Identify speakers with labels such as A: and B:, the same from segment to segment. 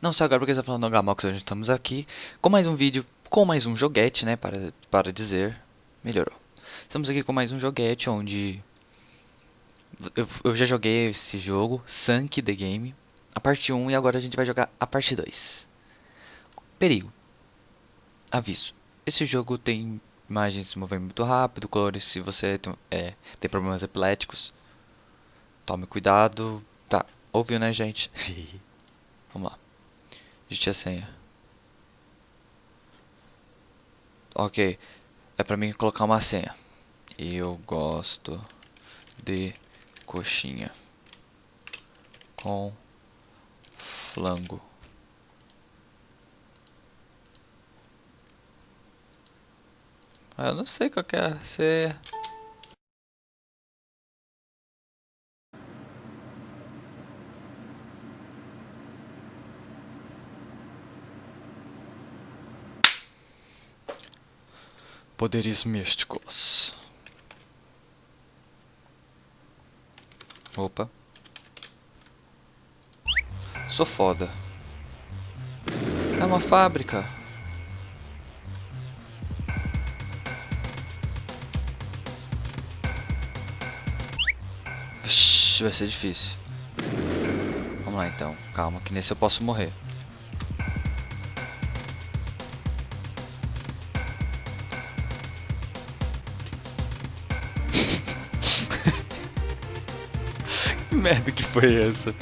A: Não só agora porque você tá falando do Gamox, hoje estamos aqui com mais um vídeo, com mais um joguete, né, para, para dizer, melhorou. Estamos aqui com mais um joguete onde eu, eu já joguei esse jogo, Sunk The Game, a parte 1 e agora a gente vai jogar a parte 2. Perigo. Aviso. Esse jogo tem imagens se movendo muito rápido, colores se você tem, é, tem problemas epiléticos. Tome cuidado. Tá, ouviu né gente? Vamos lá. Digite a senha. Ok. É pra mim colocar uma senha. Eu gosto de coxinha com flango. Ah, eu não sei qual que é. Você... Poderes místicos. Opa. Sou foda. É uma fábrica. Vixe, vai ser difícil. Vamos lá então. Calma, que nesse eu posso morrer. Merda que foi essa?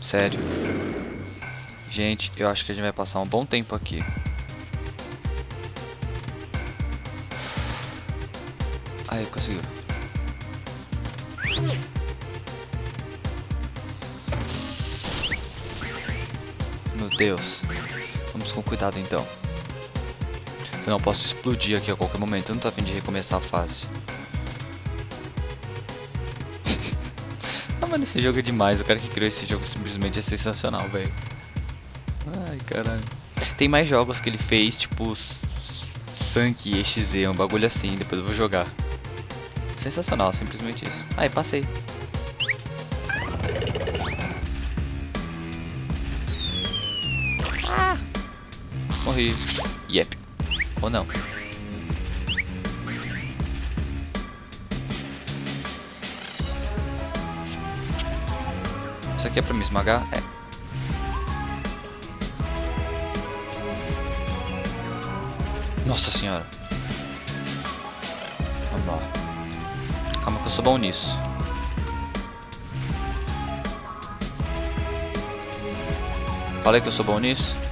A: Sério. Gente, eu acho que a gente vai passar um bom tempo aqui. Aí, conseguiu. Meu Deus. Vamos com cuidado então. Eu posso explodir aqui a qualquer momento. Eu não tô afim de recomeçar a fase. ah, mano, esse jogo é demais. O cara que criou esse jogo simplesmente é sensacional, velho. Ai, caralho. Tem mais jogos que ele fez, tipo... Sunk EXE, um bagulho assim. Depois eu vou jogar. Sensacional, simplesmente isso. Aí, passei. Ah! Morri. Yep. Ou não. Isso aqui é pra me esmagar? É. Nossa senhora. Vamos lá. Calma que eu sou bom nisso. Falei que eu sou bom nisso?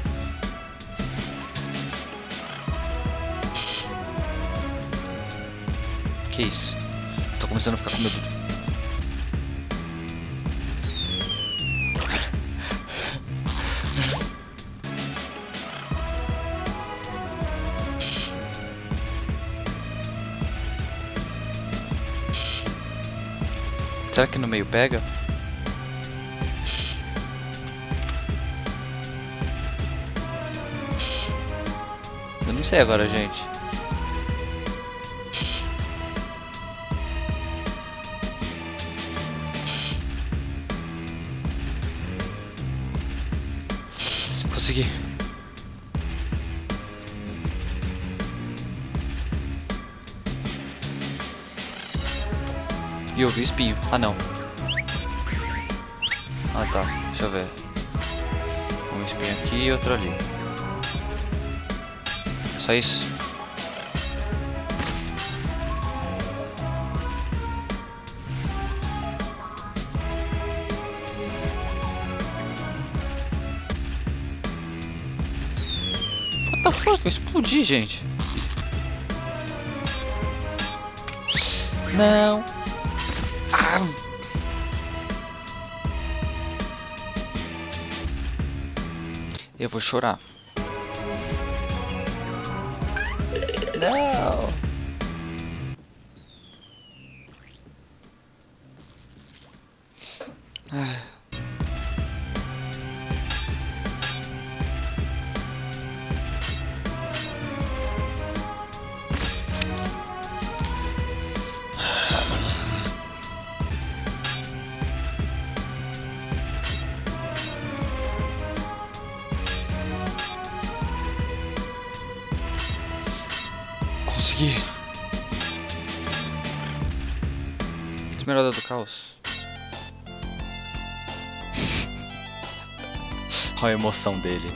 A: Isso? Tô começando a ficar com medo. Será que no meio pega? Eu não sei agora, gente. Consegui. E eu vi espinho. Ah, não. Ah, tá. Deixa eu ver. Um espinho aqui e outro ali. Só isso? The fuck? Eu explodi, gente. Não. Ah. Eu vou chorar. Não. Consegui. Esmeralda do caos. Olha a emoção dele.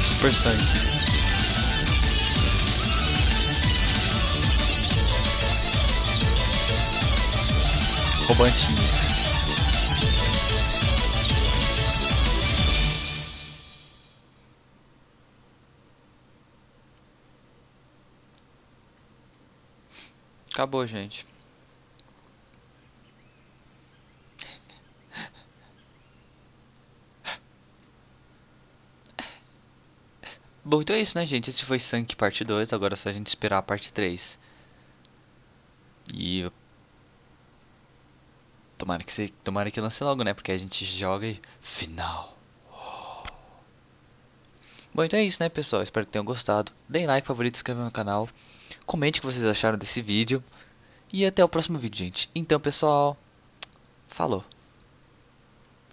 A: Super sangue. Roubantinho. Acabou, gente. Bom, então é isso, né, gente? Esse foi Sank parte 2. Agora é só a gente esperar a parte 3. E. Tomara que, você... Tomara que lance logo, né? Porque a gente joga e. Final. Bom, então é isso, né, pessoal? Espero que tenham gostado. Deem like, favorito, se inscrevam no canal. Comente o que vocês acharam desse vídeo. E até o próximo vídeo, gente. Então, pessoal. Falou.